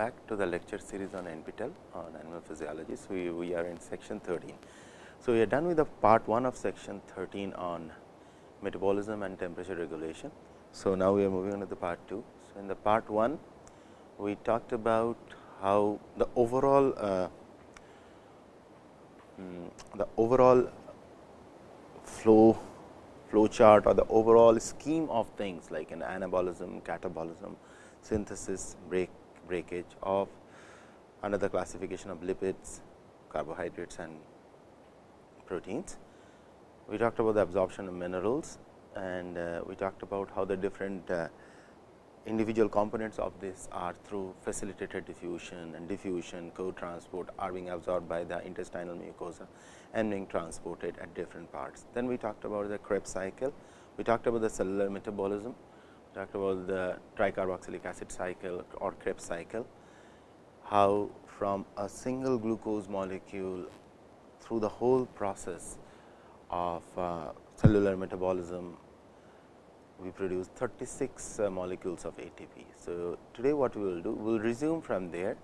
back to the lecture series on NPTEL on animal physiology. So, we, we are in section 13. So, we are done with the part 1 of section 13 on metabolism and temperature regulation. So, now we are moving on to the part 2. So, in the part 1, we talked about how the overall uh, mm, the overall flow flow chart or the overall scheme of things like an anabolism, catabolism, synthesis, break breakage of another classification of lipids, carbohydrates and proteins. We talked about the absorption of minerals and uh, we talked about how the different uh, individual components of this are through facilitated diffusion and diffusion co-transport are being absorbed by the intestinal mucosa and being transported at different parts. Then we talked about the Krebs cycle, we talked about the cellular metabolism, talked about the tricarboxylic acid cycle or Krebs cycle, how from a single glucose molecule through the whole process of uh, cellular metabolism we produce 36 uh, molecules of ATP. So, today what we will do, we will resume from there.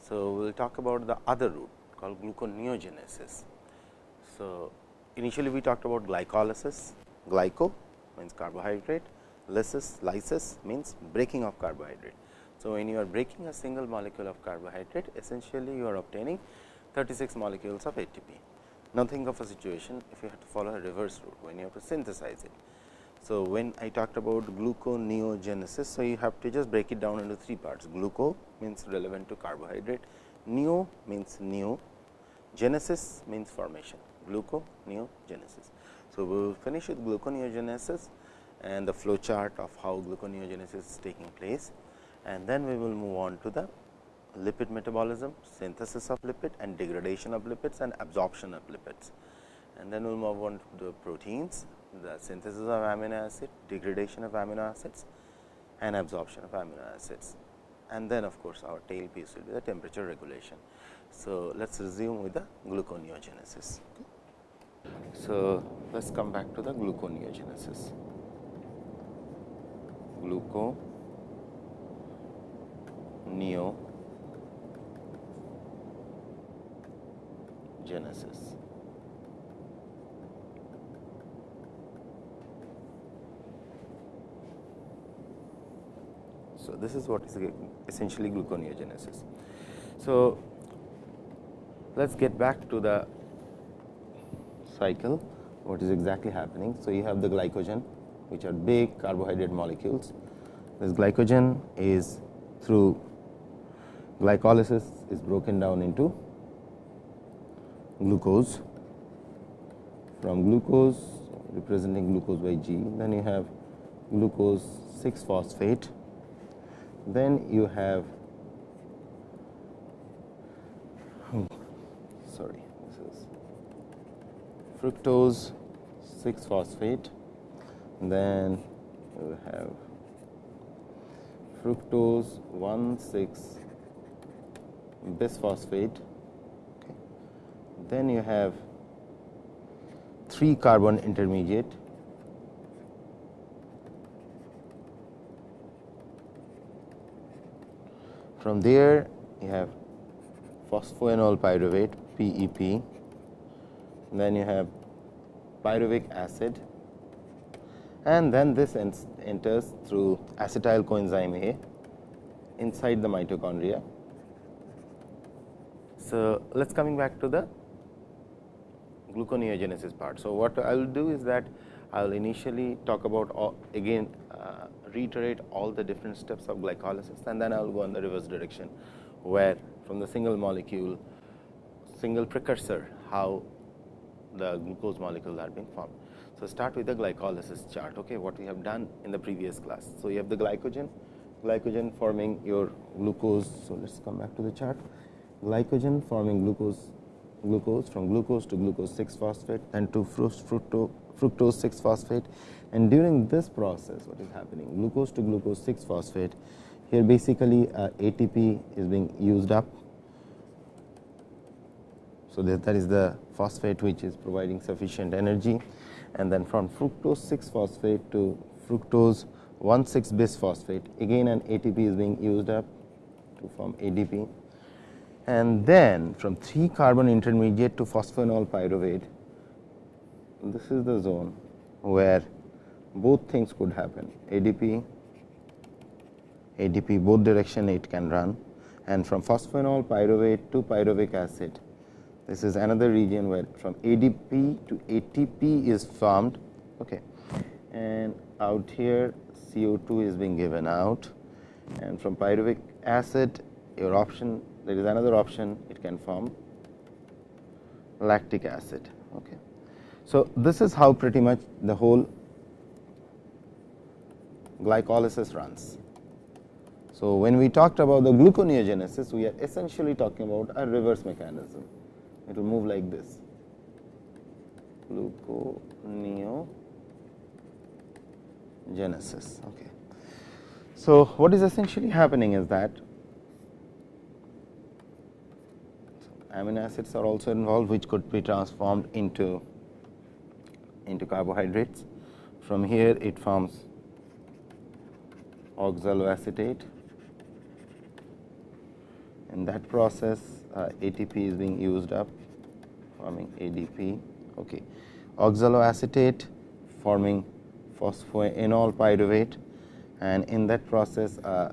So, we will talk about the other route called gluconeogenesis. So, initially we talked about glycolysis, glyco means carbohydrate, lysis, lysis means breaking of carbohydrate. So, when you are breaking a single molecule of carbohydrate, essentially you are obtaining 36 molecules of ATP. Now, think of a situation if you have to follow a reverse route, when you have to synthesize it. So, when I talked about gluconeogenesis, so you have to just break it down into three parts. Gluco means relevant to carbohydrate, neo means new, genesis means formation, gluconeogenesis. So, we will finish with gluconeogenesis and the flow chart of how gluconeogenesis is taking place and then we will move on to the lipid metabolism, synthesis of lipid and degradation of lipids and absorption of lipids. And then we will move on to the proteins the synthesis of amino acid, degradation of amino acids and absorption of amino acids. And then of course, our tail piece will be the temperature regulation. So, let us resume with the gluconeogenesis. So, let us come back to the gluconeogenesis. Gluconeogenesis. So, this is what is essentially gluconeogenesis. So, let us get back to the cycle what is exactly happening. So, you have the glycogen which are big carbohydrate molecules. This glycogen is through glycolysis is broken down into glucose from glucose representing glucose by G. Then you have glucose 6 phosphate then you have oh, sorry this is fructose 6 phosphate then you have fructose 1 6 bisphosphate okay. then you have 3 carbon intermediate. From there you have phosphoenol pyruvate PEP, then you have pyruvic acid and then this enters through acetyl coenzyme A inside the mitochondria. So, let us coming back to the gluconeogenesis part. So, what I will do is that I will initially talk about all, again uh, reiterate all the different steps of glycolysis and then I will go in the reverse direction, where from the single molecule, single precursor, how the glucose molecules are being formed. So, start with the glycolysis chart, okay, what we have done in the previous class. So, you have the glycogen, glycogen forming your glucose. So, let us come back to the chart. Glycogen forming glucose, glucose from glucose to glucose 6 phosphate and to fructose, fructose 6 phosphate and during this process what is happening glucose to glucose 6 phosphate here basically uh, ATP is being used up. So, that, that is the phosphate which is providing sufficient energy and then from fructose 6 phosphate to fructose 1 6 bisphosphate again an ATP is being used up to form ADP and then from 3 carbon intermediate to phosphoenol pyruvate this is the zone where both things could happen. ADP ADP both direction it can run. And from phosphoenol pyruvate to pyruvic acid this is another region where from ADP to ATP is formed okay and out here CO2 is being given out and from pyruvic acid your option there is another option it can form lactic acid. Okay. So, this is how pretty much the whole glycolysis runs. So, when we talked about the gluconeogenesis, we are essentially talking about a reverse mechanism. It will move like this gluconeogenesis. Okay. So, what is essentially happening is that amino acids are also involved which could be transformed into into carbohydrates. From here it forms oxaloacetate. In that process uh, ATP is being used up forming ADP. Okay. Oxaloacetate forming phosphoenol pyruvate and in that process uh,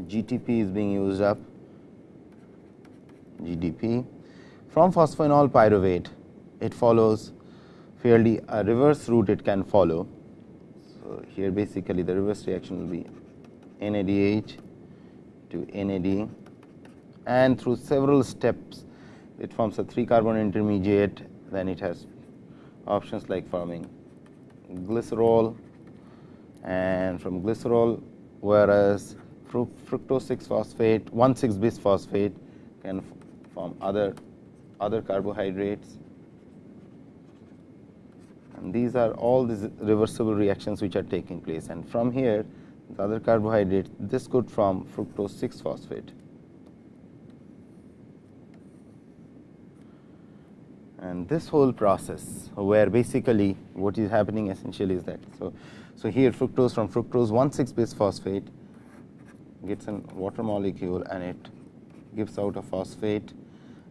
GTP is being used up GDP. From phosphoenol pyruvate it follows fairly a reverse route it can follow. So, here basically the reverse reaction will be NADH to NAD and through several steps it forms a 3 carbon intermediate then it has options like forming glycerol and from glycerol whereas fructose 6 phosphate 1 6 bis phosphate can form other other carbohydrates. And these are all these reversible reactions which are taking place. And from here the other carbohydrate this could form fructose 6 phosphate and this whole process where basically what is happening essentially is that. So, so here fructose from fructose 1 6 bis phosphate gets a water molecule and it gives out a phosphate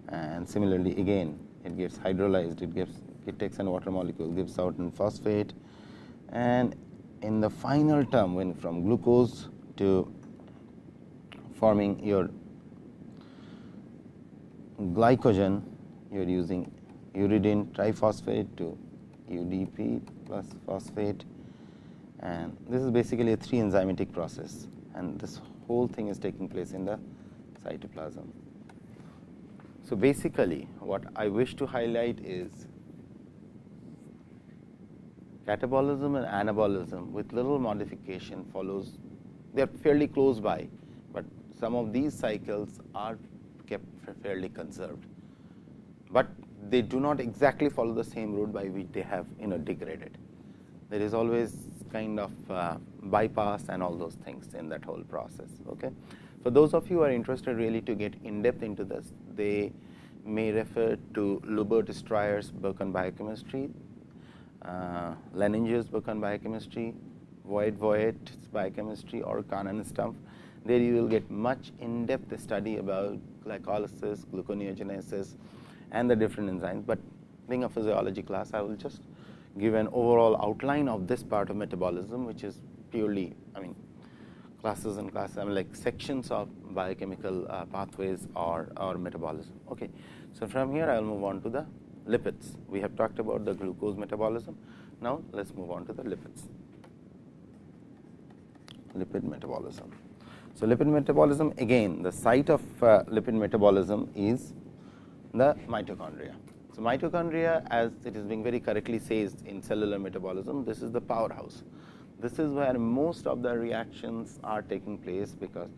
and similarly again it gets hydrolyzed it gives it takes an water molecule gives out an phosphate and in the final term when from glucose to forming your glycogen you are using uridine triphosphate to UDP plus phosphate. And this is basically a three enzymatic process. And this whole thing is taking place in the cytoplasm. So, basically what I wish to highlight is catabolism and anabolism with little modification follows. They are fairly close by, but some of these cycles are kept fairly conserved, but they do not exactly follow the same route by which they have you know degraded. There is always kind of uh, bypass and all those things in that whole process. Okay. For those of you who are interested really to get in depth into this, they may refer to Lubert Stryer's book on biochemistry, uh, Lehninger's book on biochemistry, Voet Voet's biochemistry or Conn and Stumpf. There you will get much in depth study about glycolysis, gluconeogenesis, and the different enzymes, but being a physiology class I will just give an overall outline of this part of metabolism which is purely I mean classes and classes I mean like sections of biochemical uh, pathways or, or metabolism. Okay. So, from here I will move on to the lipids. We have talked about the glucose metabolism. Now, let us move on to the lipids, lipid metabolism. So, lipid metabolism again the site of uh, lipid metabolism is the mitochondria. So, mitochondria as it is being very correctly says in cellular metabolism, this is the powerhouse. This is where most of the reactions are taking place, because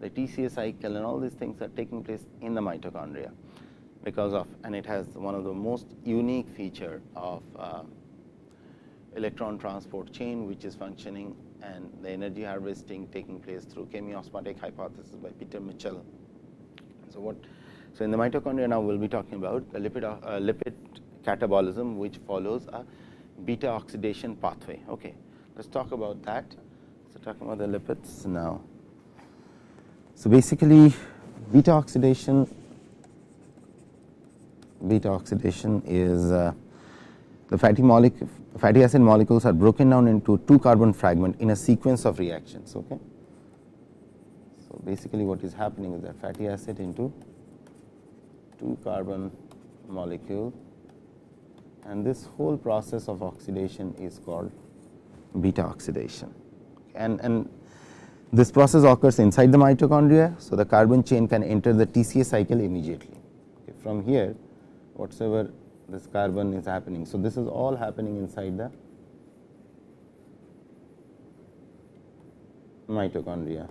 the TCA cycle and all these things are taking place in the mitochondria, because of and it has one of the most unique feature of uh, electron transport chain, which is functioning and the energy harvesting taking place through chemiosmotic hypothesis by Peter Mitchell. So, what so, in the mitochondria now we will be talking about the lipid, uh, lipid catabolism which follows a beta oxidation pathway. Okay. Let us talk about that. So, talking about the lipids now. So, basically beta oxidation beta oxidation is uh, the fatty molecule fatty acid molecules are broken down into two carbon fragment in a sequence of reactions. Okay. So, basically what is happening is that fatty acid into two carbon molecule and this whole process of oxidation is called beta oxidation and, and this process occurs inside the mitochondria. So, the carbon chain can enter the TCA cycle immediately. Okay. From here, whatsoever this carbon is happening. So, this is all happening inside the mitochondria.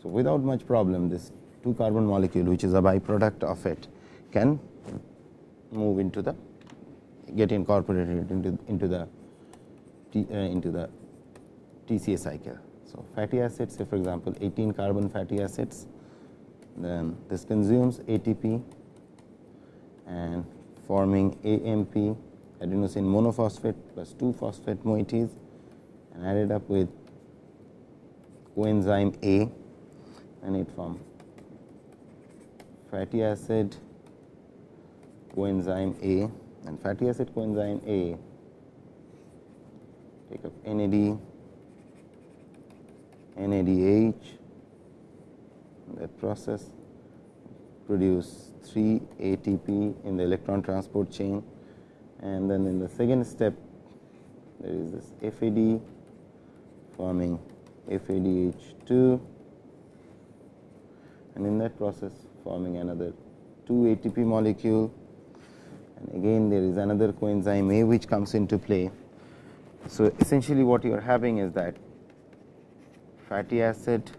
So, without much problem this 2 carbon molecule which is a byproduct of it can move into the get incorporated into into the uh, into the TCA cycle. So, fatty acids say for example, 18 carbon fatty acids then this consumes ATP and forming AMP adenosine monophosphate plus 2 phosphate moieties and added up with coenzyme A and it form fatty acid coenzyme A and fatty acid coenzyme A take up NAD NADH that process produce 3 ATP in the electron transport chain. And then in the second step there is this FAD forming FADH2 and in that process forming another 2 ATP molecule and again there is another coenzyme A which comes into play. So, essentially what you are having is that fatty acid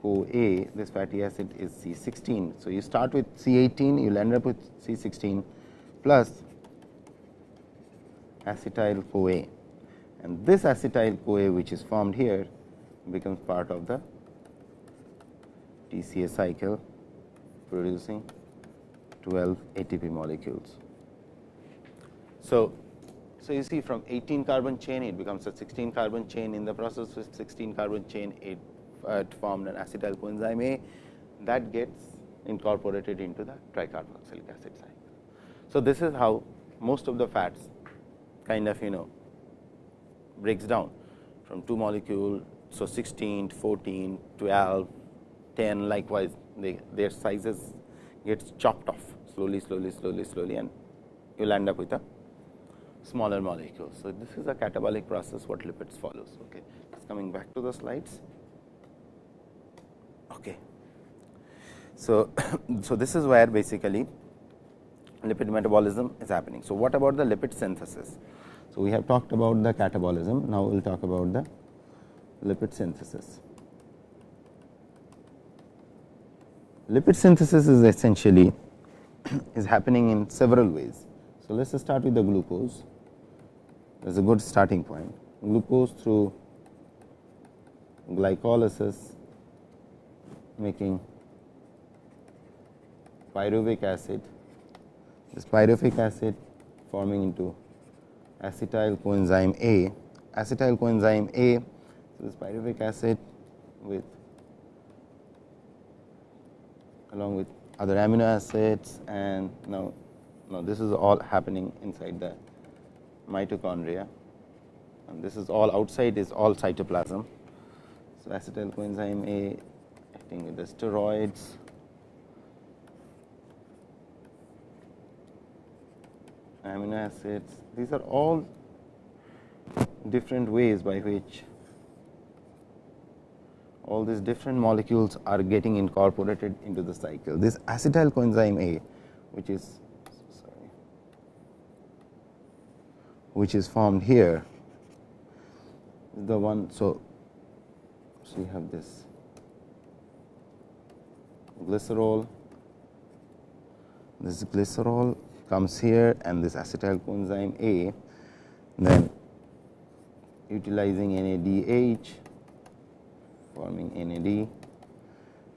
Co A, this fatty acid is C 16. So, you start with C 18, you will end up with C 16 plus acetyl CoA and this acetyl CoA which is formed here becomes part of the TCA cycle producing 12 ATP molecules. So, so, you see from 18 carbon chain it becomes a 16 carbon chain in the process with 16 carbon chain it, uh, formed an acetyl coenzyme A that gets incorporated into the tricarboxylic acid cycle. So, this is how most of the fats kind of you know breaks down from 2 molecule. So, 16, 14, 12, 10 likewise they, their sizes gets chopped off slowly, slowly, slowly, slowly and you will end up with a smaller molecule. So, this is a catabolic process what lipids follows. Okay. Just coming back to the slides. Okay. So, so this is where basically lipid metabolism is happening. So, what about the lipid synthesis? So, we have talked about the catabolism, now we will talk about the lipid synthesis. Lipid synthesis is essentially is happening in several ways. So, let us start with the glucose that is a good starting point. Glucose through glycolysis making pyruvic acid, this pyruvic acid forming into acetyl coenzyme A, acetyl coenzyme A, so this pyruvic acid with along with other amino acids and now, now this is all happening inside the mitochondria. And this is all outside is all cytoplasm. So, acetyl coenzyme A acting with the steroids. Amino acids. These are all different ways by which all these different molecules are getting incorporated into the cycle. This acetyl coenzyme A which is which is formed here the one. So, so you have this glycerol, this glycerol comes here and this acetyl coenzyme A then utilizing NADH forming NAD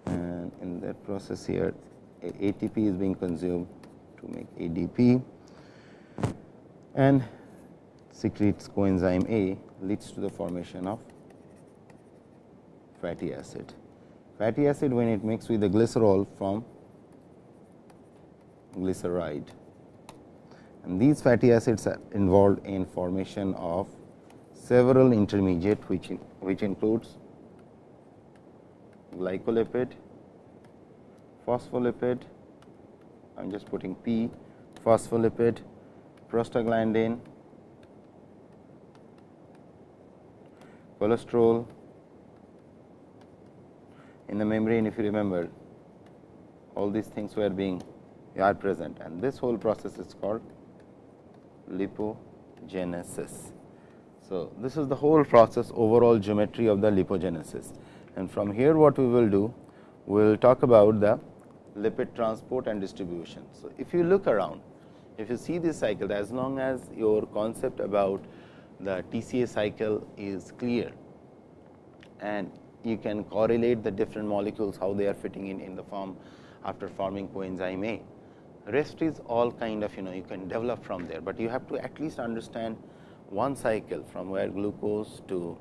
and in that process here ATP is being consumed to make ADP and secretes coenzyme A leads to the formation of fatty acid. Fatty acid when it mixes with the glycerol from glyceride. And these fatty acids are involved in formation of several intermediate which in, which includes glycolipid, phospholipid, I am just putting P, phospholipid, prostaglandin, cholesterol in the membrane if you remember. All these things were being are present. And this whole process is called lipogenesis. So, this is the whole process overall geometry of the lipogenesis and from here what we will do we will talk about the lipid transport and distribution. So, if you look around if you see this cycle as long as your concept about the TCA cycle is clear and you can correlate the different molecules how they are fitting in in the form after forming coenzyme A. Rest is all kind of you know you can develop from there, but you have to at least understand one cycle from where glucose to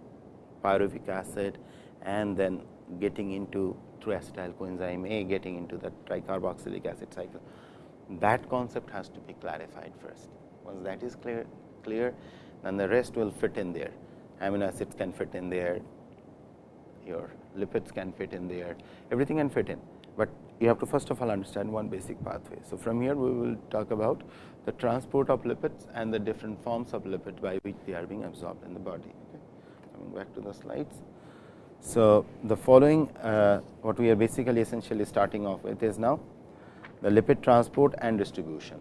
pyruvic acid and then getting into through acetyl coenzyme A getting into the tricarboxylic acid cycle. That concept has to be clarified first. Once that is clear, clear then the rest will fit in there. Amino acids can fit in there, your lipids can fit in there, everything can fit in, but you have to first of all understand one basic pathway. So, from here we will talk about the transport of lipids and the different forms of lipid by which they are being absorbed in the body. Okay. Coming back to the slides. So, the following uh, what we are basically essentially starting off with is now the lipid transport and distribution.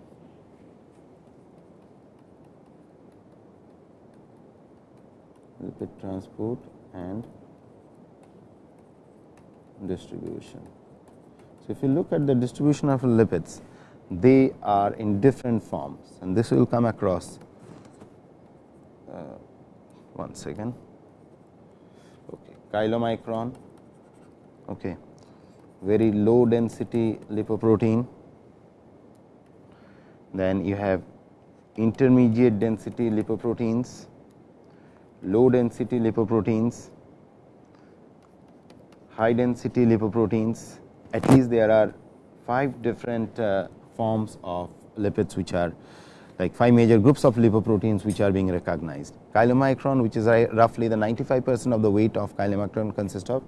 Lipid transport and distribution. So, if you look at the distribution of lipids, they are in different forms and this will come across uh, one second okay chylomicron okay very low density lipoprotein then you have intermediate density lipoproteins low density lipoproteins high density lipoproteins at least there are five different uh, forms of lipids which are like five major groups of lipoproteins which are being recognized. Chylomicron which is roughly the 95 percent of the weight of chylomicron consists of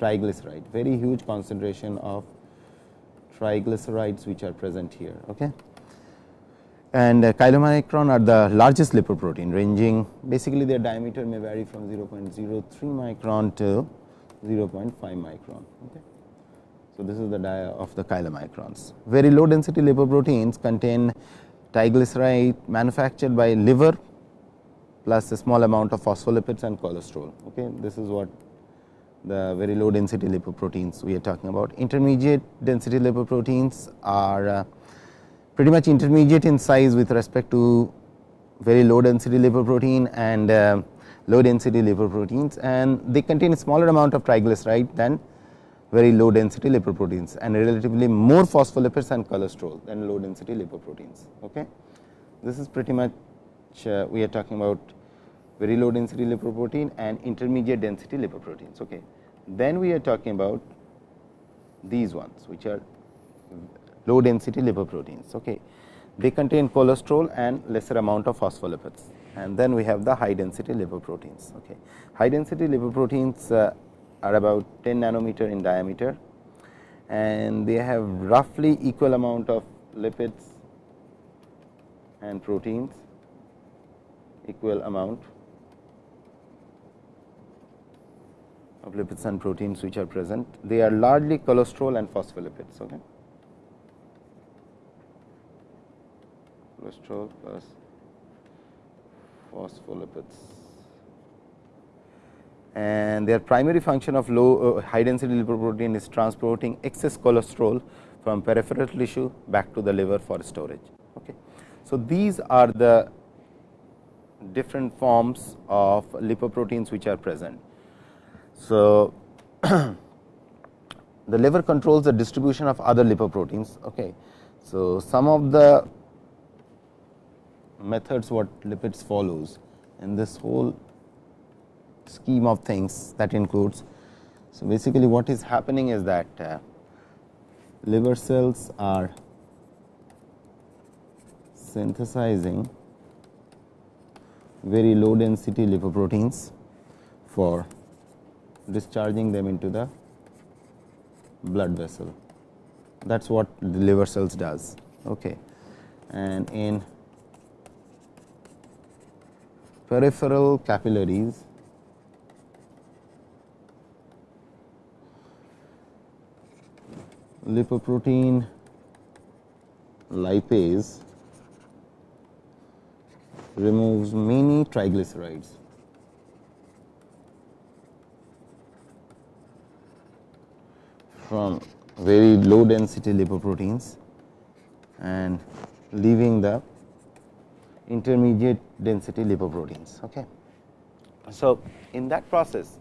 triglyceride very huge concentration of triglycerides which are present here. Okay. And uh, chylomicron are the largest lipoprotein ranging basically their diameter may vary from 0.03 micron to 0.5 micron. Okay. So, this is the dia of the chylomicrons. Very low density lipoproteins contain triglyceride manufactured by liver plus a small amount of phospholipids and cholesterol. Okay. This is what the very low density lipoproteins we are talking about. Intermediate density lipoproteins are uh, pretty much intermediate in size with respect to very low density lipoprotein and uh, low density lipoproteins and they contain a smaller amount of triglyceride than very low density lipoproteins and relatively more phospholipids and cholesterol than low density lipoproteins. Okay. This is pretty much uh, we are talking about very low density lipoprotein and intermediate density lipoproteins. Okay. Then we are talking about these ones which are low density lipoproteins. Okay. They contain cholesterol and lesser amount of phospholipids and then we have the high density lipoproteins. Okay. High density lipoproteins uh, are about 10 nanometer in diameter and they have roughly equal amount of lipids and proteins equal amount of lipids and proteins which are present. They are largely cholesterol and phospholipids. Okay. Cholesterol plus phospholipids and their primary function of low uh, high density lipoprotein is transporting excess cholesterol from peripheral tissue back to the liver for storage. Okay. So, these are the different forms of lipoproteins which are present. So, the liver controls the distribution of other lipoproteins. Okay. So, some of the methods what lipids follows in this whole scheme of things that includes So, basically what is happening is that uh, liver cells are synthesizing very low density lipoproteins for discharging them into the blood vessel. That is what the liver cells does. Okay. And in peripheral capillaries, lipoprotein lipase removes many triglycerides. From very low density lipoproteins and leaving the intermediate density lipoproteins. Okay. So, in that process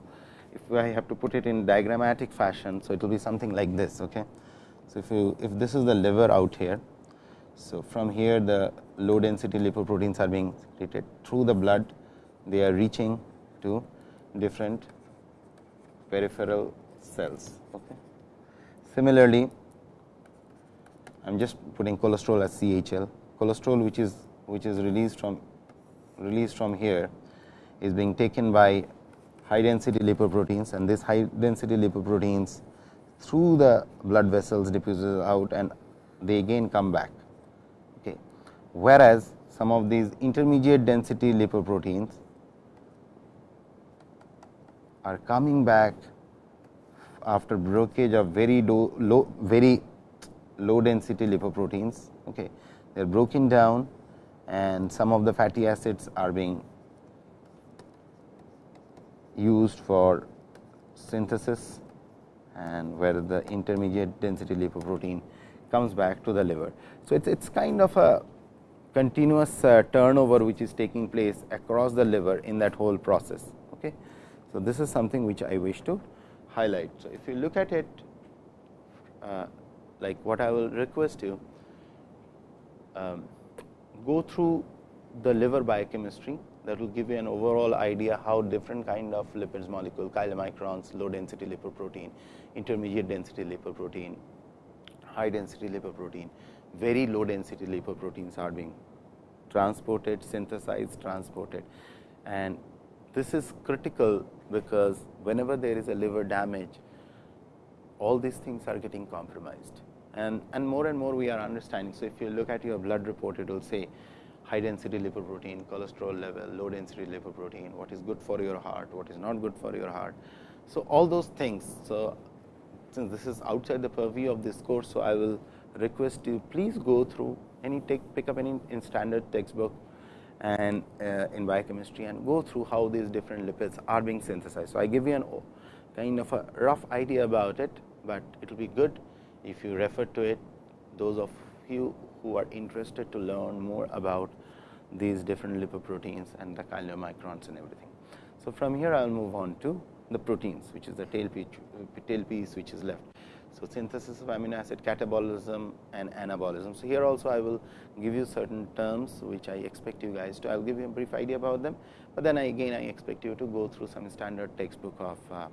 if I have to put it in diagrammatic fashion. So, it will be something like this. Okay. So, if you if this is the liver out here. So, from here the low density lipoproteins are being secreted through the blood they are reaching to different peripheral cells. Okay. Similarly, I am just putting cholesterol as CHL. Cholesterol which is which is released from released from here is being taken by high density lipoproteins and this high density lipoproteins through the blood vessels diffuses out and they again come back. Okay. Whereas, some of these intermediate density lipoproteins are coming back after breakage of very low, low very low density lipoproteins. Okay. They are broken down and some of the fatty acids are being used for synthesis and where the intermediate density lipoprotein comes back to the liver. So, it is kind of a continuous uh, turnover which is taking place across the liver in that whole process. Okay. So, this is something which I wish to highlight. So, if you look at it uh, like what I will request you um, go through the liver biochemistry that will give you an overall idea how different kind of lipids molecule chylomicrons, low density lipoprotein, intermediate density lipoprotein, high density lipoprotein, very low density lipoproteins are being transported, synthesized, transported. And this is critical because whenever there is a liver damage, all these things are getting compromised. And, and more and more we are understanding. So, if you look at your blood report, it will say high density lipoprotein, cholesterol level, low density lipoprotein, what is good for your heart, what is not good for your heart. So, all those things. So, since this is outside the purview of this course, so I will request you please go through any take pick up any in standard textbook and uh, in biochemistry and go through how these different lipids are being synthesized. So, I give you an kind of a rough idea about it, but it will be good if you refer to it those of you who are interested to learn more about these different lipoproteins and the chylomicrons and everything. So, from here I will move on to the proteins which is the tail piece, tail piece which is left. So, synthesis of amino acid catabolism and anabolism. So, here also I will give you certain terms which I expect you guys to I will give you a brief idea about them, but then I again I expect you to go through some standard textbook of uh,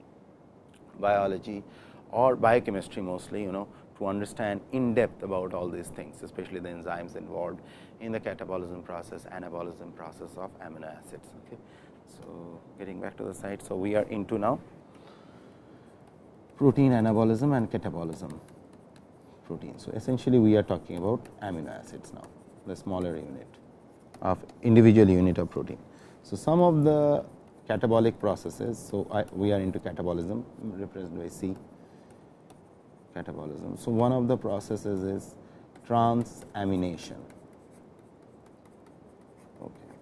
biology or biochemistry mostly you know to understand in depth about all these things, especially the enzymes involved in the catabolism process, anabolism process of amino acids. Okay. So, getting back to the site. So, we are into now protein anabolism and catabolism protein. So, essentially we are talking about amino acids now, the smaller unit of individual unit of protein. So, some of the catabolic processes. So, I, we are into catabolism represented by C catabolism. So, one of the processes is transamination. Okay.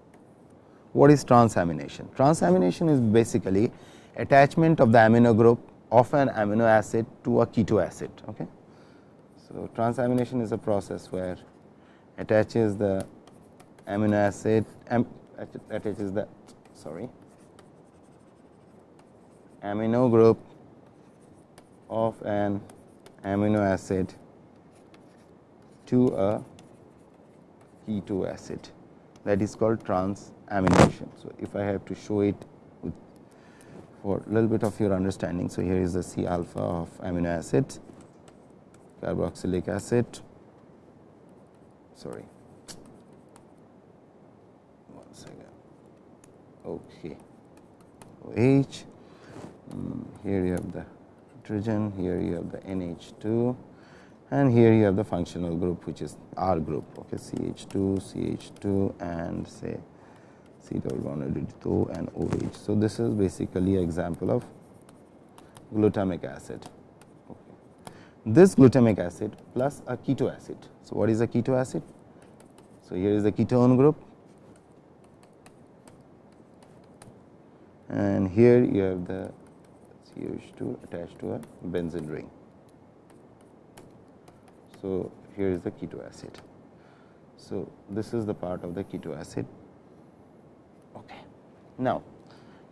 What is transamination? Transamination is basically attachment of the amino group of an amino acid to a keto acid. Okay. So, transamination is a process where attaches the amino acid am, attaches the sorry amino group of an amino acid to a keto acid that is called transamination. So, if I have to show it for a little bit of your understanding. So, here is the C alpha of amino acid carboxylic acid. Sorry. One second. Okay. OH here you have the hydrogen here you have the NH2 and here you have the functional group which is R group. Okay CH2 CH2 and say C double and OH. So, this is basically an example of glutamic acid. Okay. This glutamic acid plus a keto acid. So, what is a keto acid? So, here is the ketone group and here you have the CH2 attached to a benzene ring. So, here is the keto acid. So, this is the part of the keto acid. Okay. Now,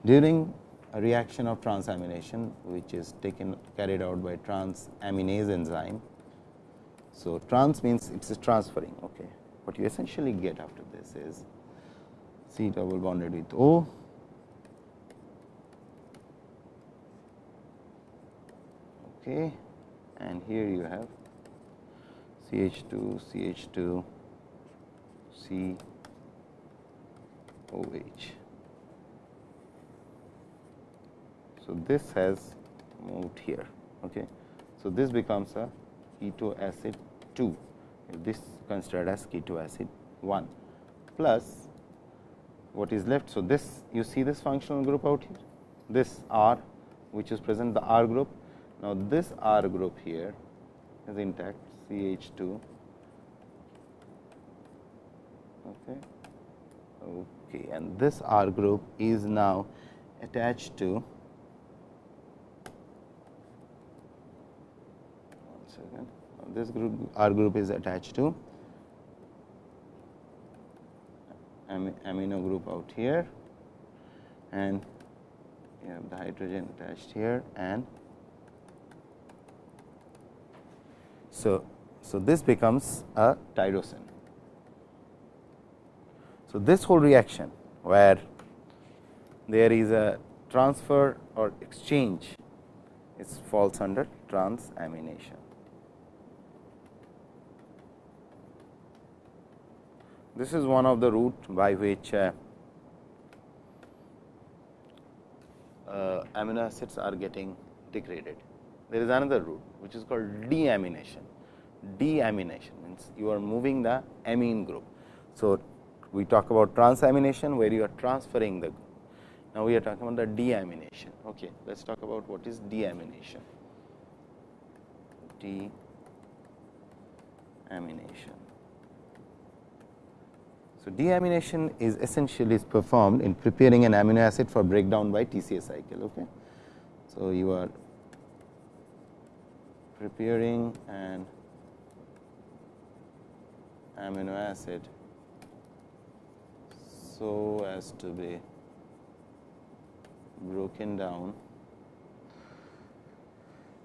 during a reaction of transamination which is taken carried out by transaminase enzyme. So, trans means it is transferring. Okay. What you essentially get after this is C double bonded with O okay. and here you have CH2, CH2, C OH. So, this has moved here. Okay. So, this becomes a keto acid 2, this considered as keto acid 1 plus what is left. So, this you see this functional group out here, this R which is present the R group. Now, this R group here is intact CH 2 okay. And this R group is now attached to one second. This group R group is attached to amino group out here. And you have the hydrogen attached here and so so this becomes a tyrosine so, this whole reaction where there is a transfer or exchange is falls under transamination. This is one of the route by which uh, uh, amino acids are getting degraded. There is another route which is called deamination. Deamination means you are moving the amine group. So, we talk about transamination where you are transferring the now we are talking about the deamination. Okay let's talk about what is deamination. Deamination. So deamination is essentially is performed in preparing an amino acid for breakdown by TCA cycle okay? So you are preparing an amino acid so as to be broken down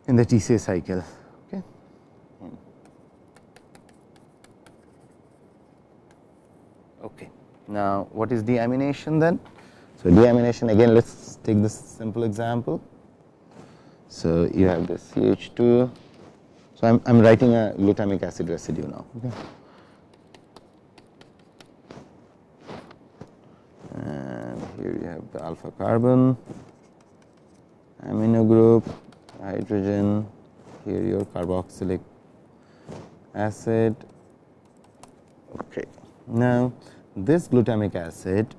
in the TCA cycle. Okay. Hmm. Okay. Now, what is deamination then? So, deamination again let us take this simple example. So, you have this CH2. So, I am writing a glutamic acid residue now. Okay. Here you have the alpha carbon amino group hydrogen here your carboxylic acid. Okay. Now this glutamic acid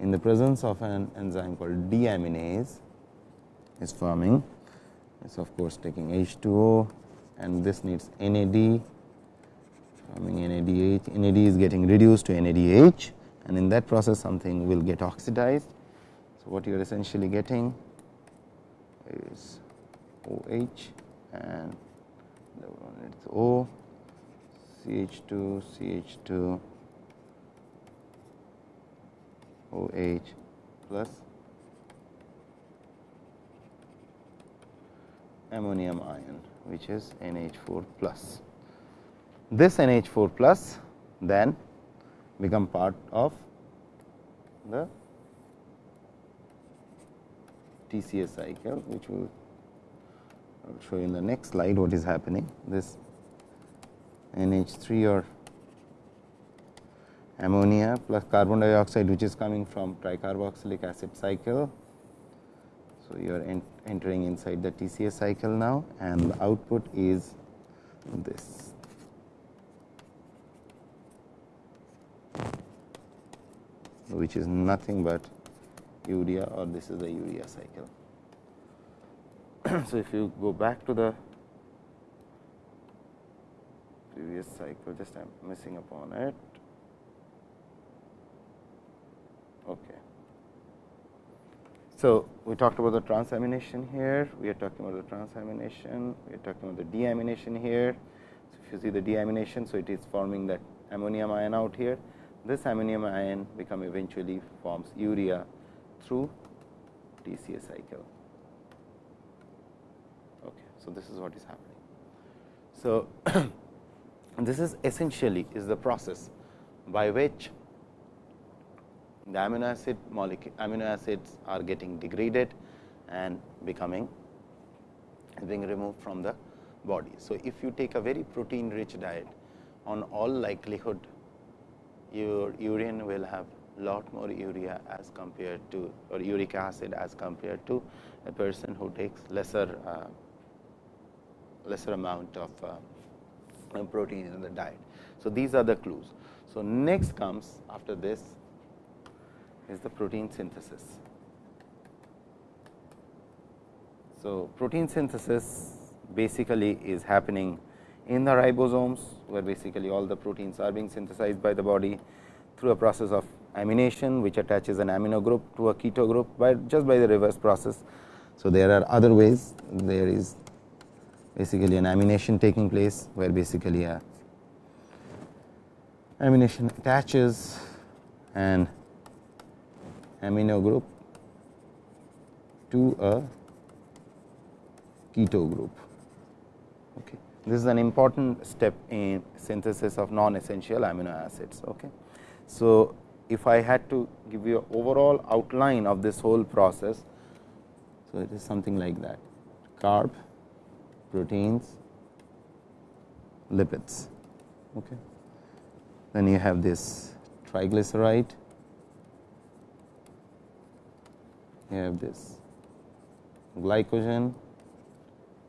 in the presence of an enzyme called deaminase is forming. Is of course taking H2O and this needs NAD forming NADH NAD is getting reduced to NADH and in that process something will get oxidized. So, what you are essentially getting is OH and the one it's O CH2 CH2 OH plus ammonium ion which is NH4 plus. This NH4 plus then become part of the TCA cycle which will I will show you in the next slide what is happening. This NH3 or ammonia plus carbon dioxide which is coming from tricarboxylic acid cycle. So, you are en entering inside the TCA cycle now and the output is this. Which is nothing but urea or this is the urea cycle. so, if you go back to the previous cycle, just I am missing upon it. Okay. So, we talked about the transamination here, we are talking about the transamination, we are talking about the deamination here. So, if you see the deamination, so it is forming that ammonium ion out here. This ammonium ion become eventually forms urea through TCA cycle. Okay. So, this is what is happening. So, this is essentially is the process by which the amino acid molecule amino acids are getting degraded and becoming being removed from the body. So, if you take a very protein rich diet on all likelihood your urine will have lot more urea as compared to or uric acid as compared to a person who takes lesser uh, lesser amount of uh, protein in the diet. So, these are the clues. So, next comes after this is the protein synthesis. So, protein synthesis basically is happening in the ribosomes, where basically all the proteins are being synthesized by the body through a process of amination, which attaches an amino group to a keto group by just by the reverse process. So, there are other ways there is basically an amination taking place, where basically a amination attaches an amino group to a keto group. This is an important step in synthesis of non-essential amino acids. Okay. So, if I had to give you an overall outline of this whole process, so it is something like that carb, proteins, lipids. Okay. Then you have this triglyceride you have this glycogen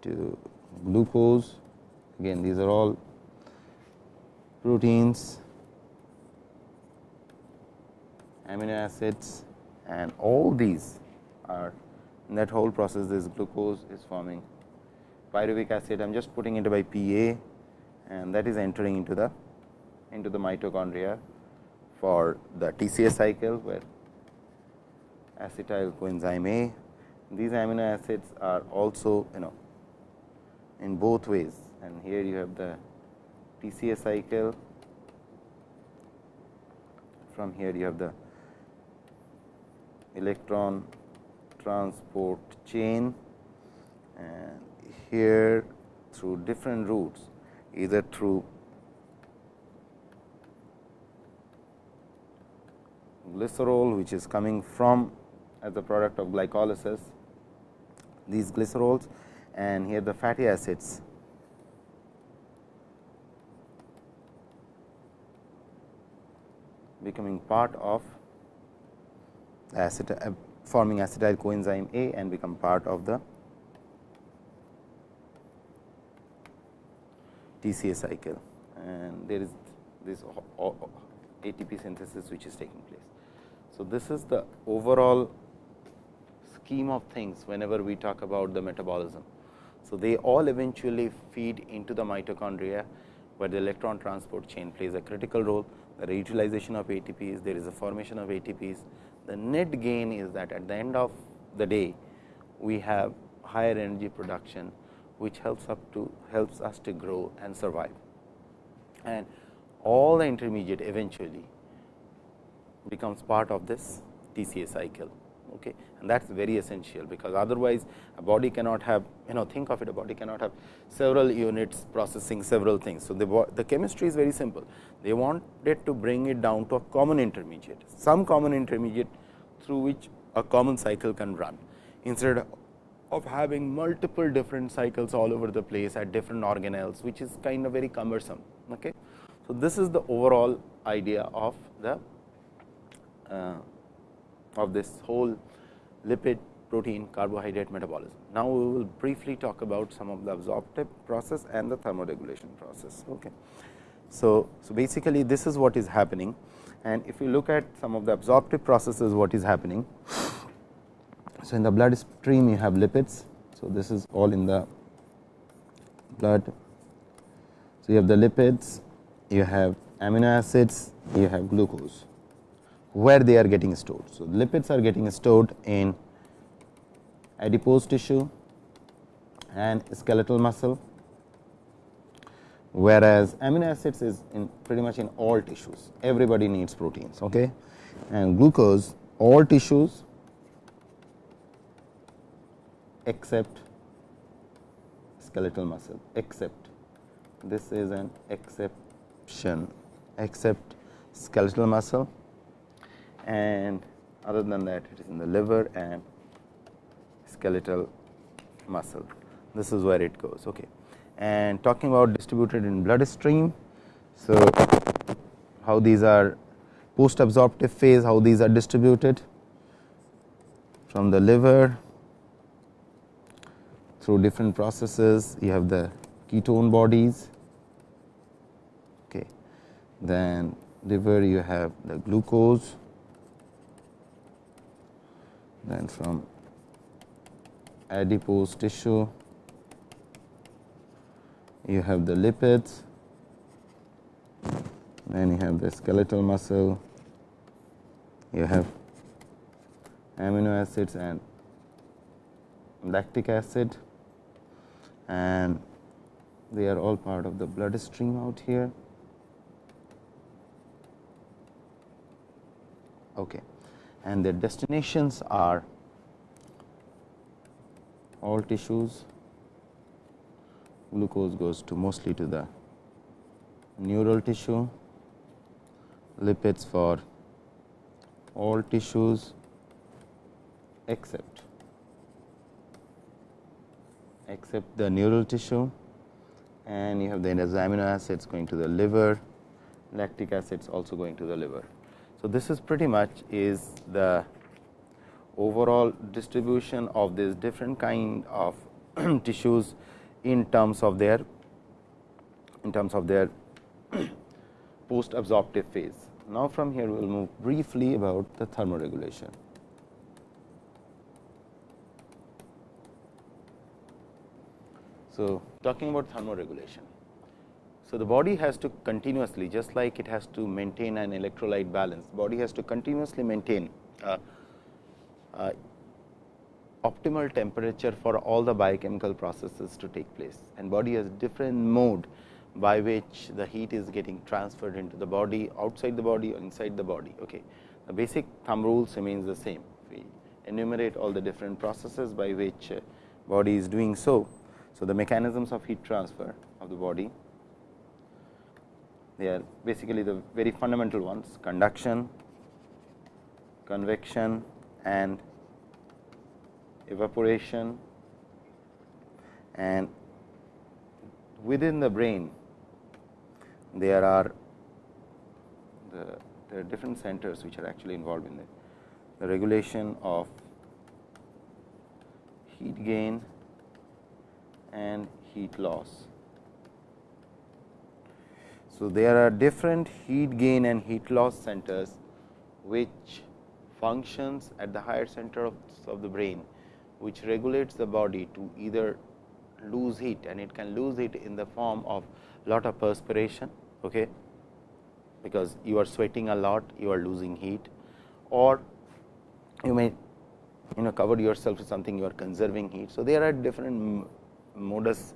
to glucose again these are all proteins amino acids and all these are in that whole process this glucose is forming pyruvic acid I am just putting it by PA and that is entering into the into the mitochondria for the TCA cycle where acetyl coenzyme A. These amino acids are also you know in both ways and here you have the TCA cycle. From here you have the electron transport chain. And here through different routes either through glycerol which is coming from as a product of glycolysis these glycerols and here the fatty acids becoming part of uh, forming acetyl coenzyme A and become part of the TCA cycle and there is this ATP synthesis which is taking place. So, this is the overall scheme of things whenever we talk about the metabolism. So, they all eventually feed into the mitochondria, where the electron transport chain plays a critical role. The reutilization of ATPs, there is a formation of ATPs. The net gain is that at the end of the day, we have higher energy production, which helps up to helps us to grow and survive. And all the intermediate eventually becomes part of this TCA cycle okay. and that is very essential, because otherwise a body cannot have you know think of it a body cannot have several units processing several things. So, the, the chemistry is very simple they wanted to bring it down to a common intermediate some common intermediate through which a common cycle can run. instead of having multiple different cycles all over the place at different organelles, which is kind of very cumbersome. Okay. So, this is the overall idea of the uh, of this whole lipid protein carbohydrate metabolism. Now, we will briefly talk about some of the absorptive process and the thermoregulation process. Okay. So, so basically this is what is happening and if you look at some of the absorptive processes what is happening. So, in the blood stream you have lipids. So, this is all in the blood. So, you have the lipids, you have amino acids, you have glucose where they are getting stored. So, lipids are getting stored in adipose tissue and skeletal muscle, whereas amino acids is in pretty much in all tissues. Everybody needs proteins, okay? and glucose all tissues except skeletal muscle, except this is an exception, except skeletal muscle and other than that it is in the liver and skeletal muscle. This is where it goes. Okay. And talking about distributed in bloodstream. So, how these are post absorptive phase, how these are distributed from the liver through different processes. You have the ketone bodies, okay. then liver you have the glucose, then from adipose tissue you have the lipids then you have the skeletal muscle you have amino acids and lactic acid and they are all part of the blood stream out here. Okay and their destinations are all tissues. Glucose goes to mostly to the neural tissue. Lipids for all tissues except except the neural tissue. And you have the amino acids going to the liver. Lactic acids also going to the liver so, this is pretty much is the overall distribution of these different kind of tissues in terms of their in terms of their post absorptive phase. Now, from here we will move briefly about the thermoregulation. So, talking about thermoregulation. So, the body has to continuously just like it has to maintain an electrolyte balance, body has to continuously maintain uh, uh, optimal temperature for all the biochemical processes to take place and body has different mode by which the heat is getting transferred into the body outside the body or inside the body. Okay. The basic thumb rules remains the same. We enumerate all the different processes by which uh, body is doing so. So, the mechanisms of heat transfer of the body they are basically the very fundamental ones. Conduction, convection and evaporation. And within the brain there are the there are different centers which are actually involved in the, the regulation of heat gain and heat loss. So, there are different heat gain and heat loss centers which functions at the higher center of, of the brain which regulates the body to either lose heat and it can lose it in the form of lot of perspiration okay, because you are sweating a lot you are losing heat or you may you know cover yourself with something you are conserving heat. So, there are different modus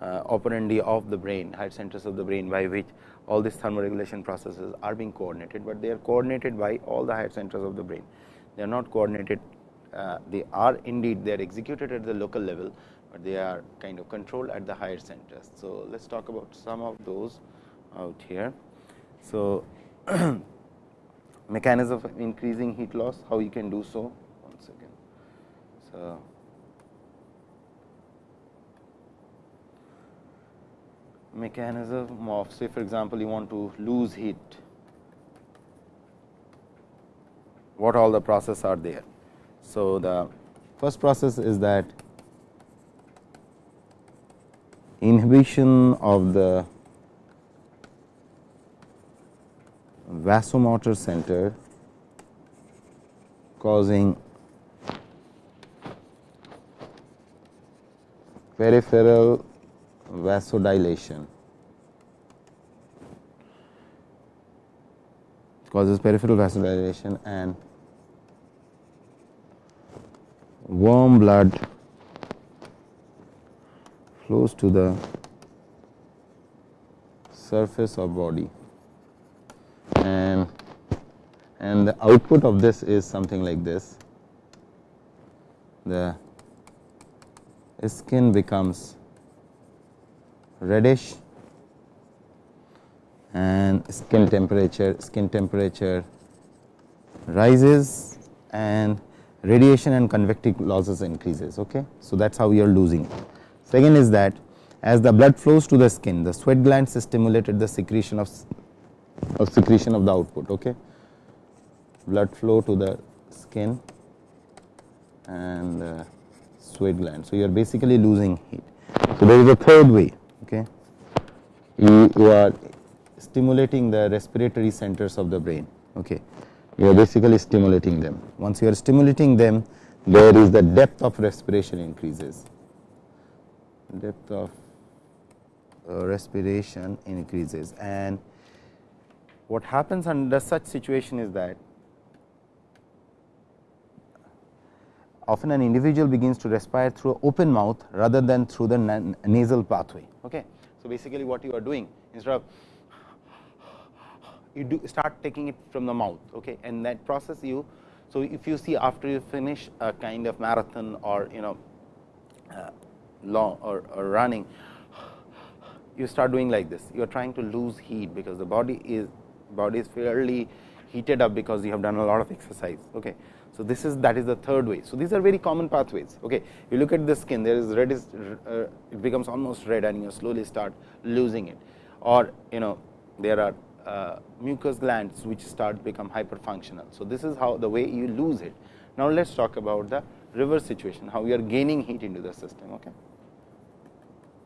uh, operandi of the brain higher centers of the brain by which all these thermoregulation processes are being coordinated, but they are coordinated by all the higher centers of the brain. They are not coordinated, uh, they are indeed they are executed at the local level, but they are kind of controlled at the higher centers. So, let us talk about some of those out here. So, mechanism of increasing heat loss, how you can do so once again. uh, mechanism of say for example, you want to lose heat, what all the process are there. So, the first process is that inhibition of the vasomotor center causing peripheral vasodilation. Causes peripheral vasodilation and warm blood flows to the surface of body. And and the output of this is something like this. The skin becomes reddish and skin temperature skin temperature rises and radiation and convective losses increases. Okay. So, that is how you are losing. Second is that as the blood flows to the skin the sweat glands stimulated the secretion of, of secretion of the output. Okay. Blood flow to the skin and uh, sweat gland. So, you are basically losing heat. So, there is a third way. You, you are stimulating the respiratory centers of the brain. Okay. You are basically stimulating them. Once you are stimulating them, there is the depth of respiration increases. Depth of uh, respiration increases and what happens under such situation is that often an individual begins to respire through open mouth rather than through the nasal pathway. Okay. So, basically what you are doing instead of you do start taking it from the mouth okay, and that process you. So, if you see after you finish a kind of marathon or you know uh, long or, or running you start doing like this you are trying to lose heat because the body is body is fairly heated up because you have done a lot of exercise. Okay. So, this is that is the third way. So, these are very common pathways. Okay. You look at the skin there is red is uh, it becomes almost red and you slowly start losing it or you know there are uh, mucous glands which start become hyperfunctional. So, this is how the way you lose it. Now, let us talk about the reverse situation how we are gaining heat into the system. Okay.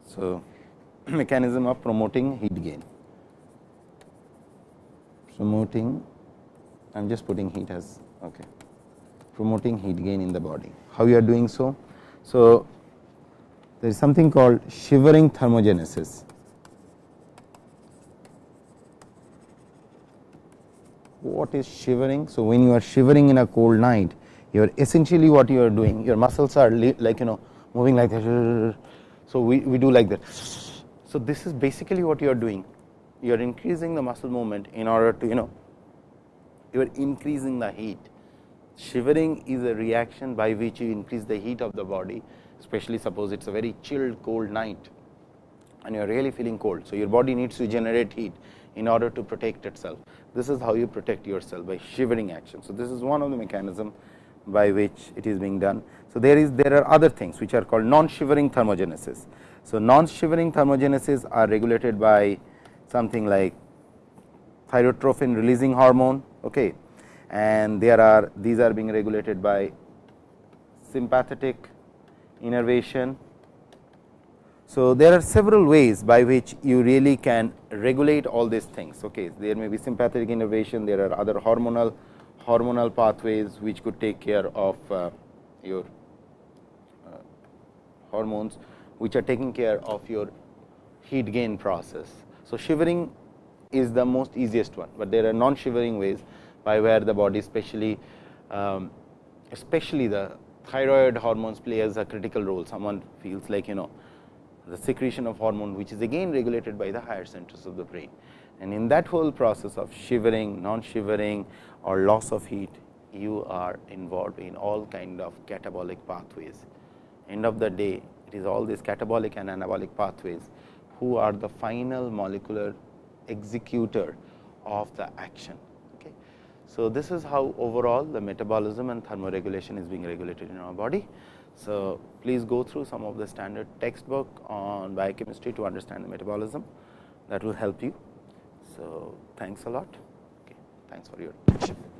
So, mechanism of promoting heat gain promoting I am just putting heat as okay promoting heat gain in the body. How you are doing so? So, there is something called shivering thermogenesis. What is shivering? So, when you are shivering in a cold night, you are essentially what you are doing, your muscles are like you know moving like that. So, we, we do like that. So, this is basically what you are doing, you are increasing the muscle movement in order to you know you are increasing the heat Shivering is a reaction by which you increase the heat of the body, especially suppose it is a very chilled cold night and you are really feeling cold. So, your body needs to generate heat in order to protect itself. This is how you protect yourself by shivering action. So, this is one of the mechanism by which it is being done. So, there is there are other things which are called non-shivering thermogenesis. So, non-shivering thermogenesis are regulated by something like thyrotrophin releasing hormone. Okay and there are these are being regulated by sympathetic innervation. So, there are several ways by which you really can regulate all these things. Okay. There may be sympathetic innervation, there are other hormonal hormonal pathways which could take care of uh, your uh, hormones which are taking care of your heat gain process. So, shivering is the most easiest one, but there are non shivering ways by where the body especially um, especially the thyroid hormones play as a critical role. Someone feels like you know the secretion of hormone which is again regulated by the higher centers of the brain. And in that whole process of shivering, non-shivering or loss of heat, you are involved in all kind of catabolic pathways. End of the day, it is all these catabolic and anabolic pathways who are the final molecular executor of the action. So, this is how overall the metabolism and thermoregulation is being regulated in our body. So, please go through some of the standard textbook on biochemistry to understand the metabolism that will help you. So, thanks a lot. Okay, thanks for your attention.